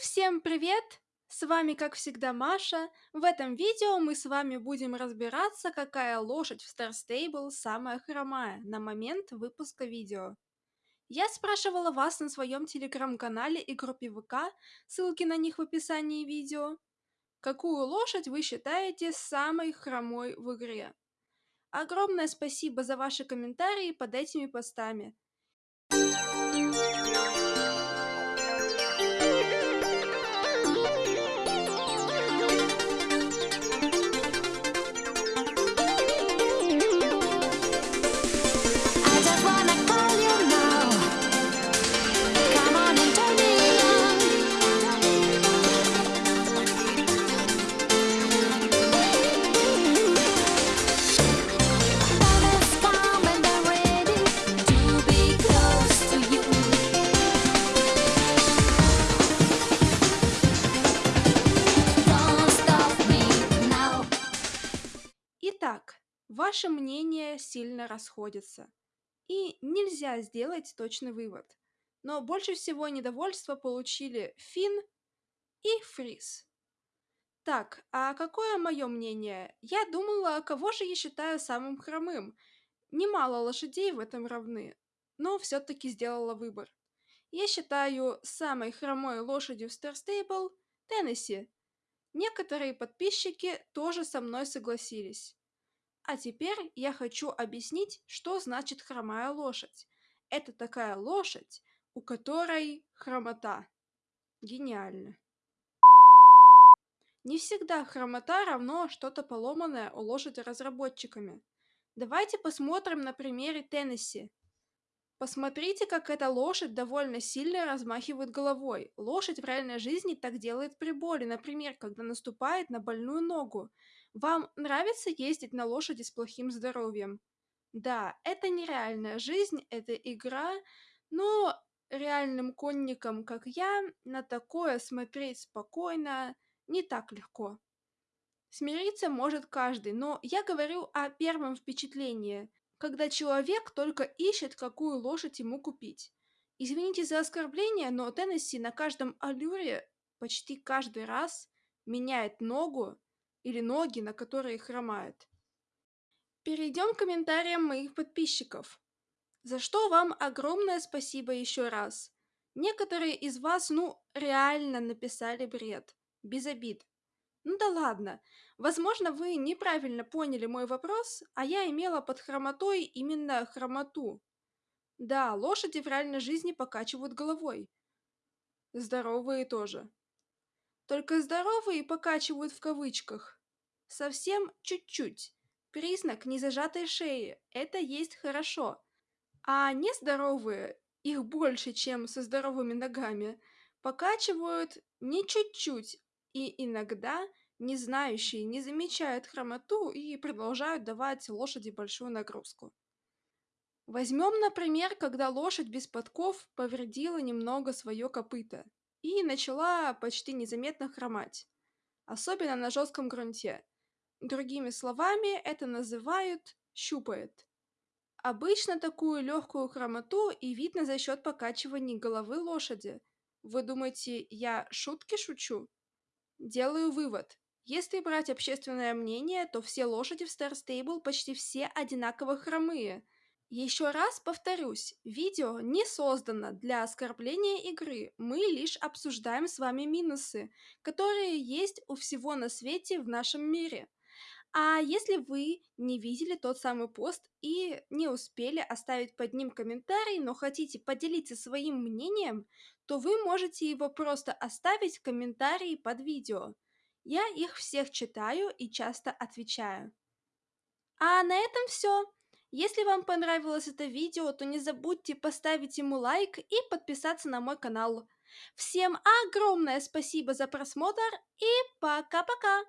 всем привет! С вами, как всегда, Маша. В этом видео мы с вами будем разбираться, какая лошадь в Star Stable самая хромая на момент выпуска видео. Я спрашивала вас на своем телеграм-канале и группе ВК, ссылки на них в описании видео, какую лошадь вы считаете самой хромой в игре. Огромное спасибо за ваши комментарии под этими постами. Ваши мнения сильно расходятся, и нельзя сделать точный вывод. Но больше всего недовольства получили Финн и Фриз. Так, а какое мое мнение? Я думала, кого же я считаю самым хромым? Немало лошадей в этом равны, но все-таки сделала выбор. Я считаю самой хромой лошадью в Stable Теннесси. Некоторые подписчики тоже со мной согласились. А теперь я хочу объяснить, что значит хромая лошадь. Это такая лошадь, у которой хромота. Гениально. Не всегда хромота равно что-то поломанное у лошади разработчиками. Давайте посмотрим на примере Теннесси. Посмотрите, как эта лошадь довольно сильно размахивает головой. Лошадь в реальной жизни так делает при боли, например, когда наступает на больную ногу. Вам нравится ездить на лошади с плохим здоровьем? Да, это нереальная жизнь, это игра, но реальным конникам, как я, на такое смотреть спокойно не так легко. Смириться может каждый, но я говорю о первом впечатлении, когда человек только ищет, какую лошадь ему купить. Извините за оскорбление, но Теннесси на каждом аллюре почти каждый раз меняет ногу или ноги, на которые хромает. Перейдем к комментариям моих подписчиков. За что вам огромное спасибо еще раз. Некоторые из вас, ну, реально написали бред. Без обид. Ну да ладно. Возможно, вы неправильно поняли мой вопрос, а я имела под хромотой именно хромоту. Да, лошади в реальной жизни покачивают головой. Здоровые тоже. Только здоровые покачивают в кавычках. Совсем чуть-чуть. Признак незажатой шеи. Это есть хорошо. А нездоровые, их больше, чем со здоровыми ногами, покачивают не чуть-чуть, и иногда не знающие не замечают хромоту и продолжают давать лошади большую нагрузку. Возьмем, например, когда лошадь без подков повредила немного свое копыто и начала почти незаметно хромать, особенно на жестком грунте. Другими словами, это называют щупает. Обычно такую легкую хромоту и видно за счет покачивания головы лошади. Вы думаете, я шутки шучу? Делаю вывод. Если брать общественное мнение, то все лошади в Star Stable почти все одинаково хромые. Еще раз повторюсь, видео не создано для оскорбления игры, мы лишь обсуждаем с вами минусы, которые есть у всего на свете в нашем мире. А если вы не видели тот самый пост и не успели оставить под ним комментарий, но хотите поделиться своим мнением, то вы можете его просто оставить в комментарии под видео. Я их всех читаю и часто отвечаю. А на этом все. Если вам понравилось это видео, то не забудьте поставить ему лайк и подписаться на мой канал. Всем огромное спасибо за просмотр и пока-пока!